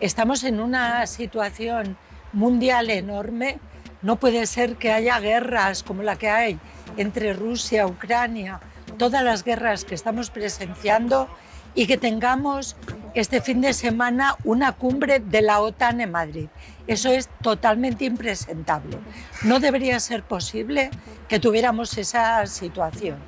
Estamos en una situación mundial enorme. No puede ser que haya guerras como la que hay entre Rusia, Ucrania, todas las guerras que estamos presenciando y que tengamos este fin de semana una cumbre de la OTAN en Madrid. Eso es totalmente impresentable. No debería ser posible que tuviéramos esa situación.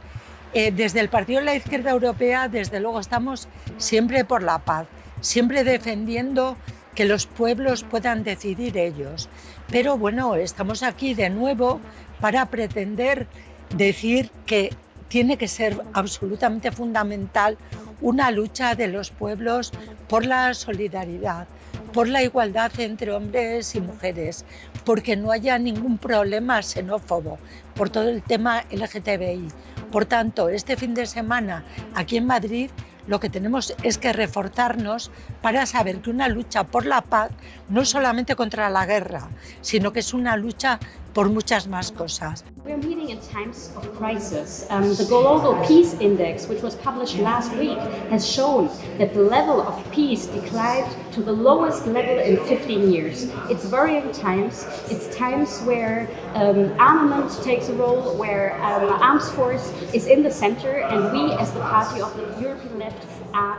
Eh, desde el Partido de la Izquierda Europea, desde luego, estamos siempre por la paz, siempre defendiendo que los pueblos puedan decidir ellos. Pero bueno, estamos aquí de nuevo para pretender decir que tiene que ser absolutamente fundamental una lucha de los pueblos por la solidaridad, por la igualdad entre hombres y mujeres, porque no haya ningún problema xenófobo, por todo el tema LGTBI. Por tanto, este fin de semana aquí en Madrid lo que tenemos es que reforzarnos para saber que una lucha por la paz no solamente contra la guerra, sino que es una lucha por muchas más cosas. We're meeting in times of crisis. Um, the Global Peace Index, which was published last week, has shown that the level of peace declined to the lowest level in 15 years. It's worrying times. It's times where um, armament takes a role, where um, arms force is in the center, and we, as the party of the European left, uh,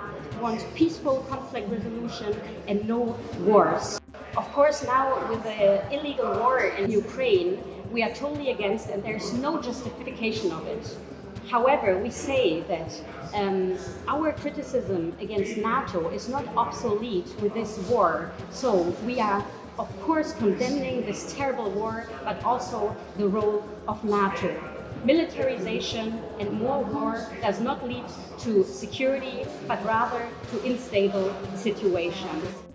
peaceful conflict resolution and no wars. Of course, now with the illegal war in Ukraine, we are totally against and there's no justification of it. However, we say that um, our criticism against NATO is not obsolete with this war. So we are, of course, condemning this terrible war, but also the role of NATO. Militarization and more war does not lead to security, but rather to unstable situations.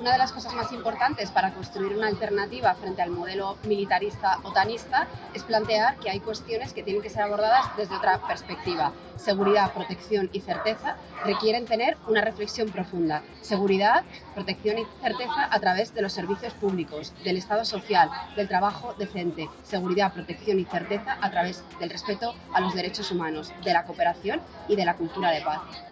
Una de las cosas más importantes para construir una alternativa frente al modelo militarista otanista es plantear que hay cuestiones que tienen que ser abordadas desde otra perspectiva. Seguridad, protección y certeza requieren tener una reflexión profunda. Seguridad, protección y certeza a través de los servicios públicos, del Estado social, del trabajo decente. Seguridad, protección y certeza a través del respeto a los derechos humanos, de la cooperación y de la cultura de paz.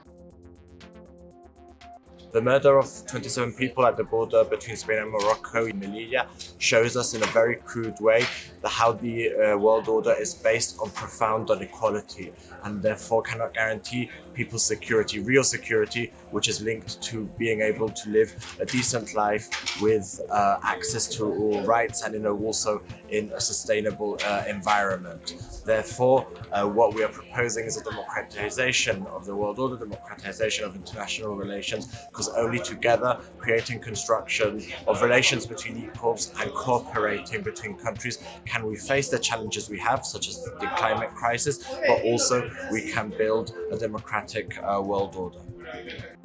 The murder of 27 people at the border between Spain and Morocco in Melilla shows us in a very crude way how the uh, world order is based on profound inequality and therefore cannot guarantee people's security, real security, which is linked to being able to live a decent life with uh, access to all rights and you know, also in a sustainable uh, environment. Therefore, uh, what we are proposing is a democratization of the world order, democratization of international relations, because only together creating construction of relations between equals and cooperating between countries can we face the challenges we have, such as the climate crisis, but also we can build a democratic uh, world order.